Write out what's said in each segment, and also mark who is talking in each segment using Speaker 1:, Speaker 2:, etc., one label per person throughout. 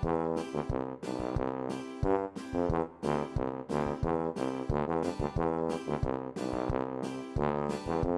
Speaker 1: Thank you.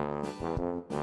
Speaker 1: Thank you.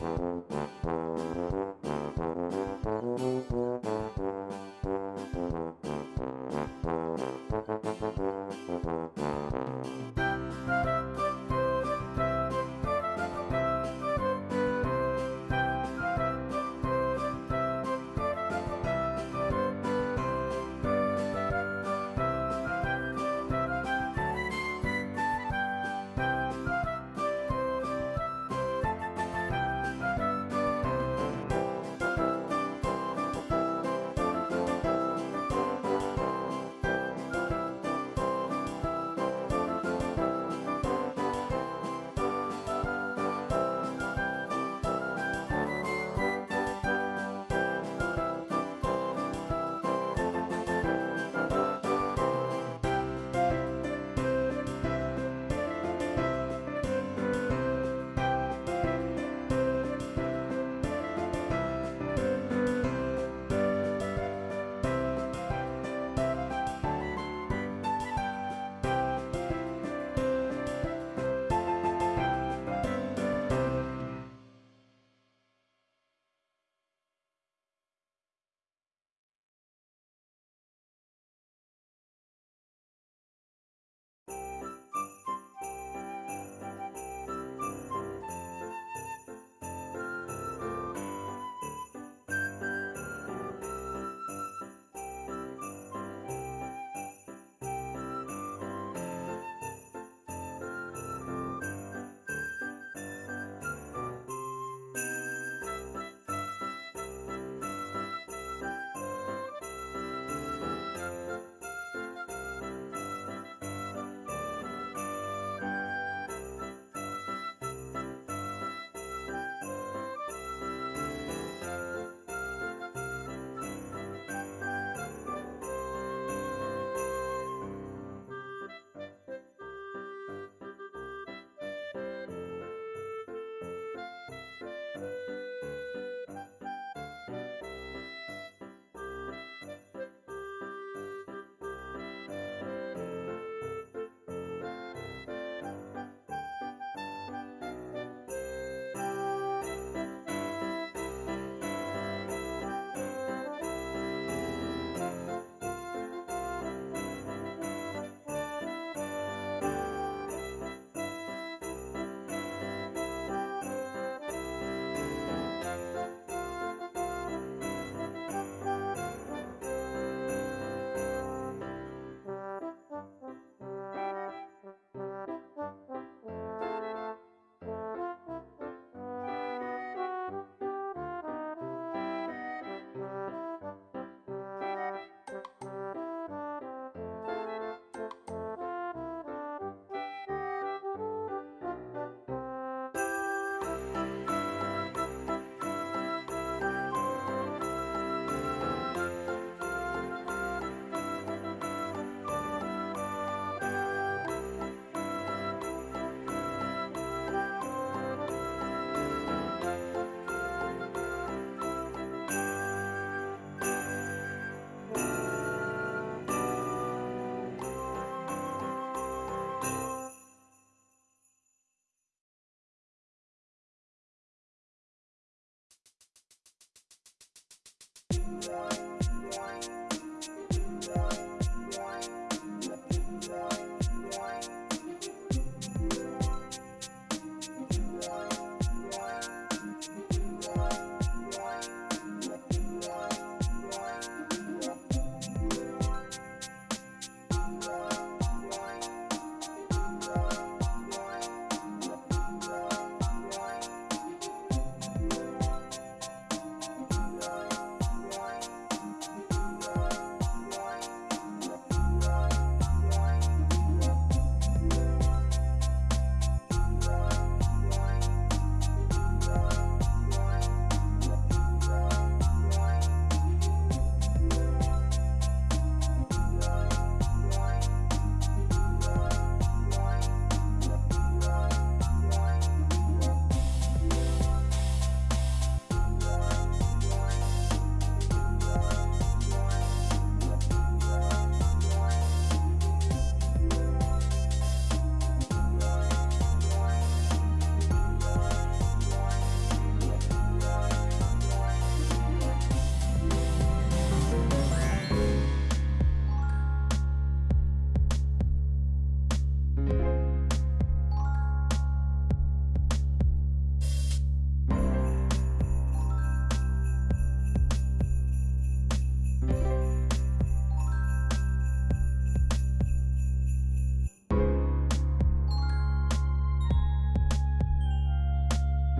Speaker 1: Bye.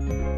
Speaker 1: thank you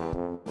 Speaker 1: Thank you.